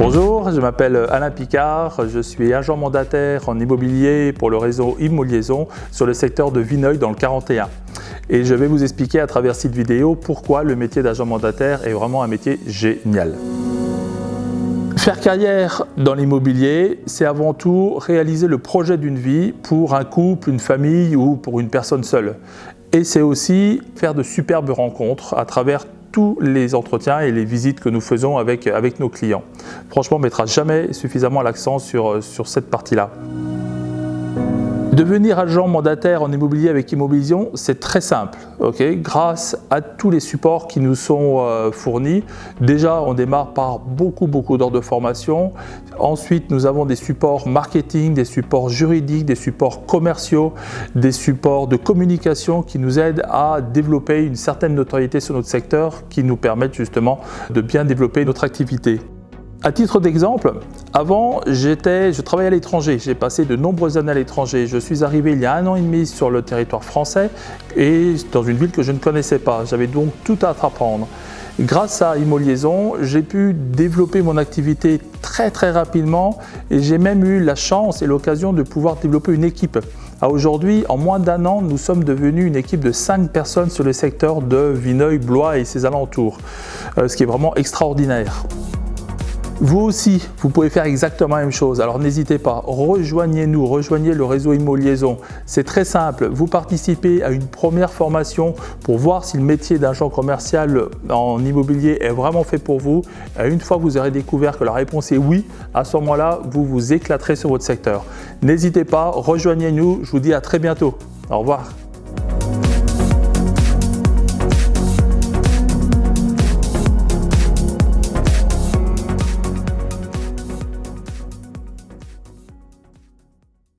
Bonjour, je m'appelle Alain Picard, je suis agent mandataire en immobilier pour le réseau Immoliaison sur le secteur de Vineuil dans le 41. Et je vais vous expliquer à travers cette vidéo pourquoi le métier d'agent mandataire est vraiment un métier génial. Faire carrière dans l'immobilier, c'est avant tout réaliser le projet d'une vie pour un couple, une famille ou pour une personne seule. Et c'est aussi faire de superbes rencontres à travers tous les entretiens et les visites que nous faisons avec, nos clients. Franchement, on ne mettra jamais suffisamment l'accent sur cette partie-là. Devenir agent mandataire en immobilier avec Immobilision, c'est très simple. Grâce à tous les supports qui nous sont euh, fournis, déjà on démarre par beaucoup beaucoup d'heures de formation. Ensuite, nous avons des supports marketing, des supports juridiques, des supports commerciaux, des supports de communication qui nous aident à développer une certaine notoriété sur notre secteur qui nous permettent justement de bien développer notre activité. À titre d'exemple, avant, je travaillais à l'étranger. J'ai passé de nombreuses années à l'étranger. Je suis arrivé il y a un an et demi sur le territoire français et dans une ville que je ne connaissais pas. J'avais donc tout à apprendre. Grâce à Immoliaison, j'ai pu développer mon activité très très rapidement et j'ai même eu la chance et l'occasion de pouvoir développer une équipe. Aujourd'hui, en moins d'un an, nous sommes devenus une équipe de 5 personnes sur le secteur de Vineuil, Blois et ses alentours, euh, ce qui est vraiment extraordinaire. Vous aussi, vous pouvez faire exactement la même chose. Alors n'hésitez pas, rejoignez-nous, rejoignez le réseau Immoliaison. C'est très simple, vous participez à une première formation pour voir si le métier d'agent commercial en immobilier est vraiment fait pour vous. Et une fois que vous aurez découvert que la réponse est oui, à ce moment-là, vous vous éclaterez sur votre secteur. N'hésitez pas, rejoignez-nous, je vous dis à très bientôt. Au revoir.